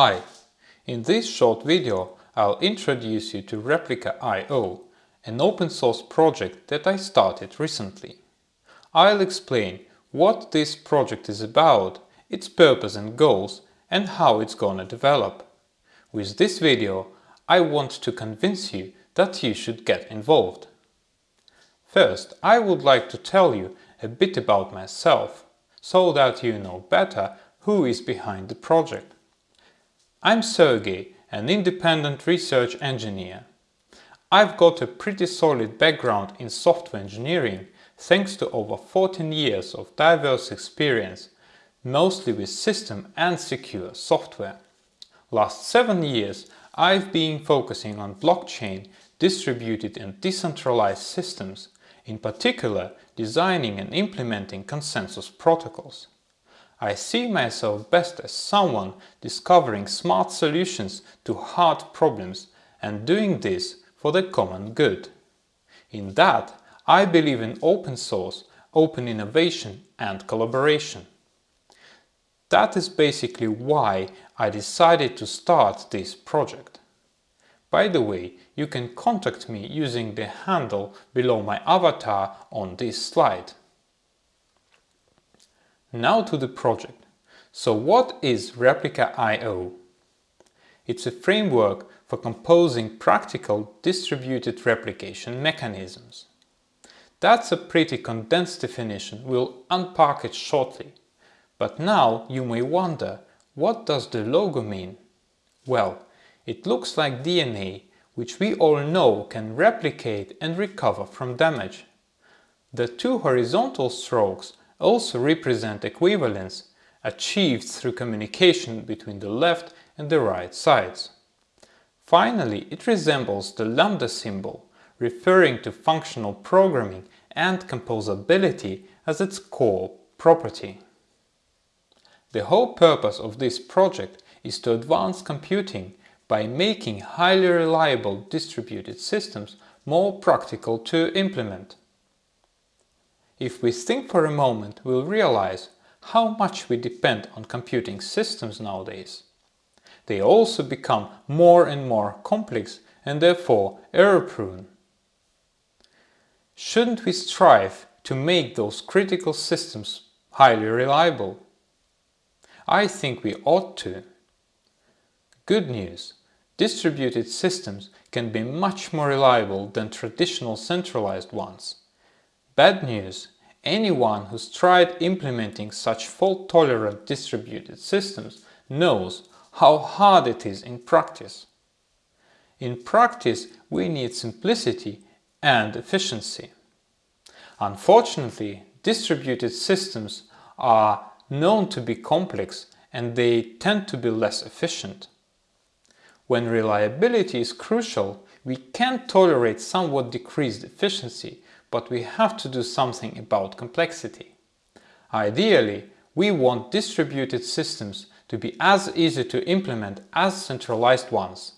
Hi! In this short video I'll introduce you to Replica.io, an open source project that I started recently. I'll explain what this project is about, its purpose and goals, and how it's gonna develop. With this video I want to convince you that you should get involved. First, I would like to tell you a bit about myself, so that you know better who is behind the project. I'm Sergey, an independent research engineer. I've got a pretty solid background in software engineering thanks to over 14 years of diverse experience, mostly with system and secure software. Last 7 years I've been focusing on blockchain, distributed and decentralized systems, in particular designing and implementing consensus protocols. I see myself best as someone discovering smart solutions to hard problems and doing this for the common good. In that, I believe in open source, open innovation and collaboration. That is basically why I decided to start this project. By the way, you can contact me using the handle below my avatar on this slide. Now to the project. So what is Replica.io? It's a framework for composing practical distributed replication mechanisms. That's a pretty condensed definition, we'll unpack it shortly. But now you may wonder, what does the logo mean? Well, it looks like DNA, which we all know can replicate and recover from damage. The two horizontal strokes also represent equivalence achieved through communication between the left and the right sides. Finally, it resembles the lambda symbol, referring to functional programming and composability as its core property. The whole purpose of this project is to advance computing by making highly reliable distributed systems more practical to implement. If we think for a moment, we'll realize how much we depend on computing systems nowadays. They also become more and more complex and therefore error-prone. Shouldn't we strive to make those critical systems highly reliable? I think we ought to. Good news! Distributed systems can be much more reliable than traditional centralized ones. Bad news, anyone who's tried implementing such fault-tolerant distributed systems knows how hard it is in practice. In practice, we need simplicity and efficiency. Unfortunately, distributed systems are known to be complex and they tend to be less efficient. When reliability is crucial, we can tolerate somewhat decreased efficiency but we have to do something about complexity. Ideally, we want distributed systems to be as easy to implement as centralized ones.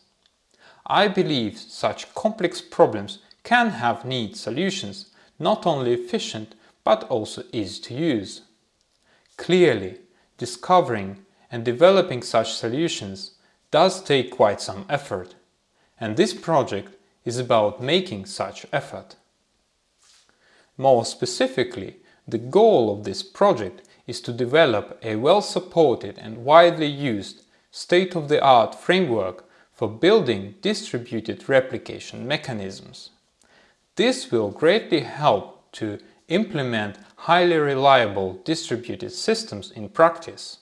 I believe such complex problems can have neat solutions, not only efficient but also easy to use. Clearly, discovering and developing such solutions does take quite some effort, and this project is about making such effort. More specifically, the goal of this project is to develop a well-supported and widely used state-of-the-art framework for building distributed replication mechanisms. This will greatly help to implement highly reliable distributed systems in practice.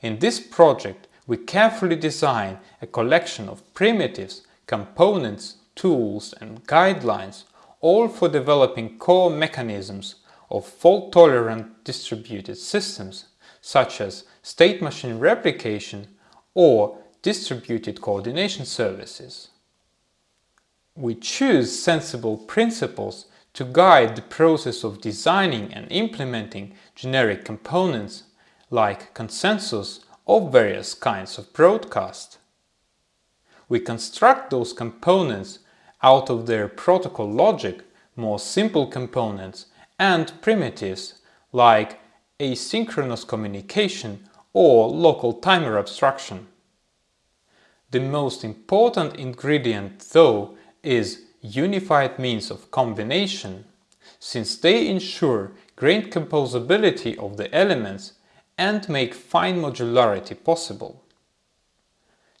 In this project, we carefully design a collection of primitives, components, tools and guidelines all for developing core mechanisms of fault-tolerant distributed systems, such as state-machine replication or distributed coordination services. We choose sensible principles to guide the process of designing and implementing generic components like consensus or various kinds of broadcast. We construct those components out of their protocol logic more simple components and primitives like asynchronous communication or local timer abstraction. The most important ingredient, though, is unified means of combination, since they ensure great composability of the elements and make fine modularity possible.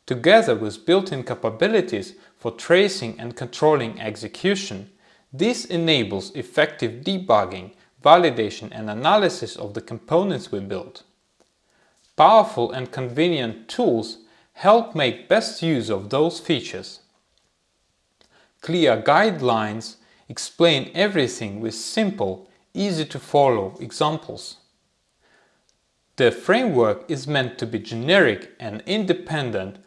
Together with built-in capabilities for tracing and controlling execution, this enables effective debugging, validation and analysis of the components we build. Powerful and convenient tools help make best use of those features. Clear guidelines explain everything with simple, easy to follow examples. The framework is meant to be generic and independent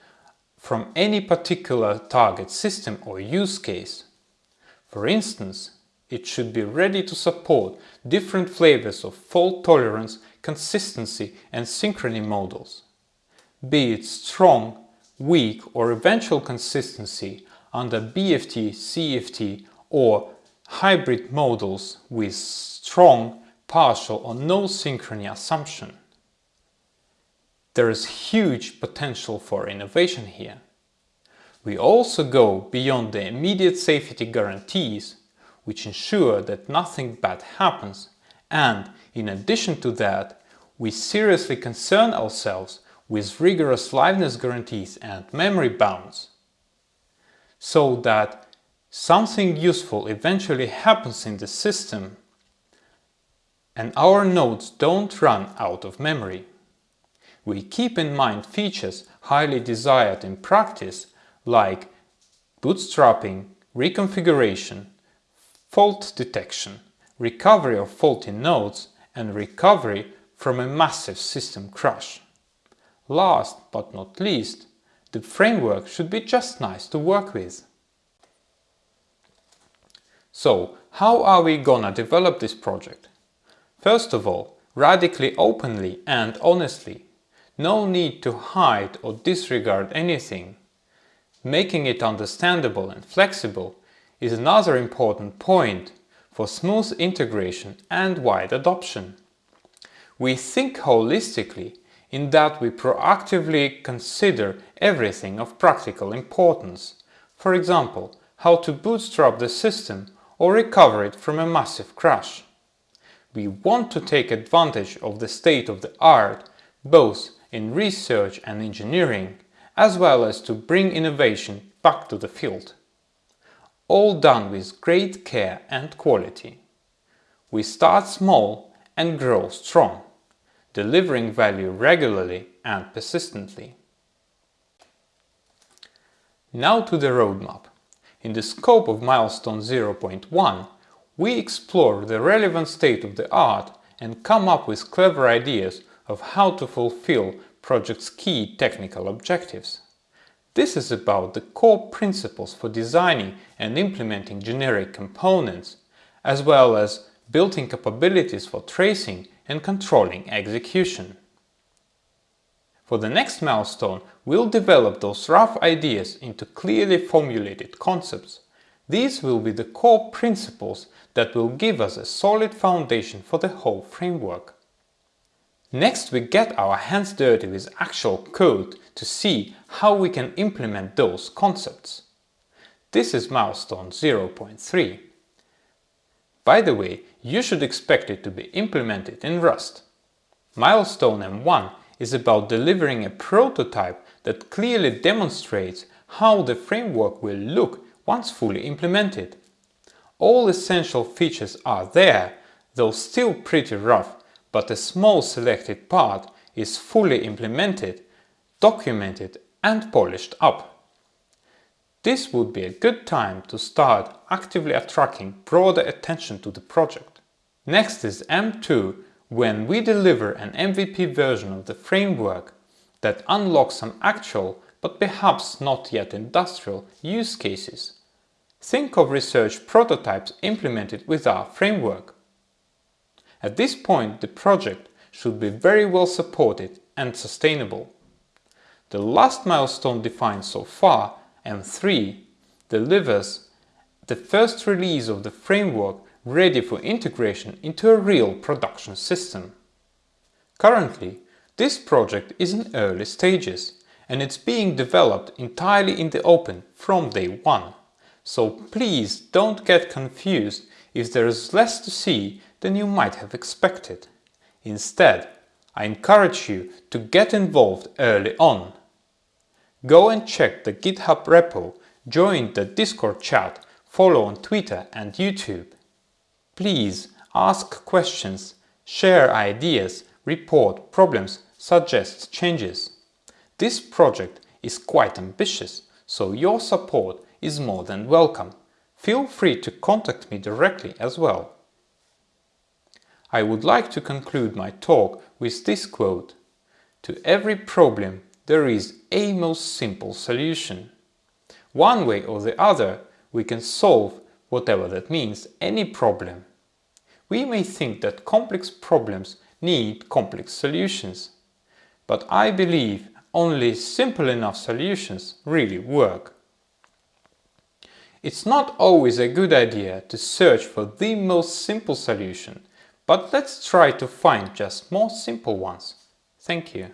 from any particular target system or use case. For instance, it should be ready to support different flavors of fault tolerance, consistency and synchrony models. Be it strong, weak or eventual consistency under BFT, CFT or hybrid models with strong, partial or no synchrony assumption. There is huge potential for innovation here. We also go beyond the immediate safety guarantees, which ensure that nothing bad happens, and in addition to that, we seriously concern ourselves with rigorous liveness guarantees and memory bounds, so that something useful eventually happens in the system and our nodes don't run out of memory. We keep in mind features highly desired in practice like bootstrapping, reconfiguration, fault detection, recovery of faulty nodes and recovery from a massive system crash. Last but not least, the framework should be just nice to work with. So, how are we gonna develop this project? First of all, radically openly and honestly. No need to hide or disregard anything. Making it understandable and flexible is another important point for smooth integration and wide adoption. We think holistically in that we proactively consider everything of practical importance. For example, how to bootstrap the system or recover it from a massive crash. We want to take advantage of the state of the art both in research and engineering, as well as to bring innovation back to the field. All done with great care and quality. We start small and grow strong, delivering value regularly and persistently. Now to the roadmap. In the scope of milestone 0.1, we explore the relevant state of the art and come up with clever ideas of how to fulfill project's key technical objectives. This is about the core principles for designing and implementing generic components, as well as built-in capabilities for tracing and controlling execution. For the next milestone, we'll develop those rough ideas into clearly formulated concepts. These will be the core principles that will give us a solid foundation for the whole framework. Next we get our hands dirty with actual code to see how we can implement those concepts. This is milestone 0.3. By the way, you should expect it to be implemented in Rust. Milestone M1 is about delivering a prototype that clearly demonstrates how the framework will look once fully implemented. All essential features are there, though still pretty rough, but a small selected part is fully implemented, documented and polished up. This would be a good time to start actively attracting broader attention to the project. Next is M2 when we deliver an MVP version of the framework that unlocks some actual, but perhaps not yet industrial, use cases. Think of research prototypes implemented with our framework. At this point, the project should be very well supported and sustainable. The last milestone defined so far, M3, delivers the first release of the framework ready for integration into a real production system. Currently, This project is in early stages and it's being developed entirely in the open from day one. So please don't get confused if there is less to see than you might have expected. Instead, I encourage you to get involved early on. Go and check the GitHub repo, join the Discord chat, follow on Twitter and YouTube. Please ask questions, share ideas, report problems, suggest changes. This project is quite ambitious, so your support is more than welcome. Feel free to contact me directly as well. I would like to conclude my talk with this quote. To every problem there is a most simple solution. One way or the other we can solve, whatever that means, any problem. We may think that complex problems need complex solutions. But I believe only simple enough solutions really work. It's not always a good idea to search for the most simple solution, but let's try to find just more simple ones. Thank you.